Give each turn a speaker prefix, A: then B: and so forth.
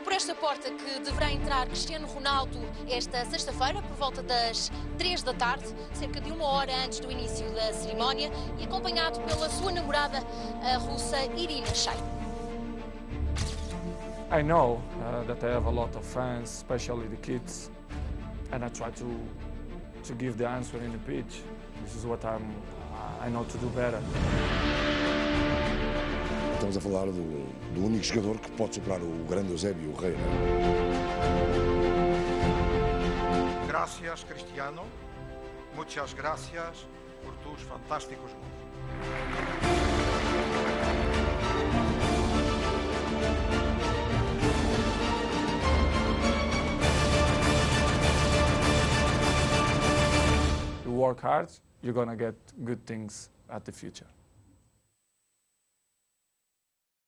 A: É por esta porta que deverá entrar Cristiano Ronaldo esta sexta-feira, por volta das 3 da tarde, cerca de uma hora antes do início da cerimónia, e acompanhado pela sua namorada, a russa Irina Shayk.
B: I know uh, that I have a lot of fans, especially the kids, and I try to to give the answer in the pitch. This is what I'm I know to do better.
C: Estamos a falar do, do único jogador que pode superar o grande Eusébio Reina.
D: Gracias, Cristiano. Muchas gracias por tus fantásticos goles.
B: You work hard, you're gonna get good things at the future.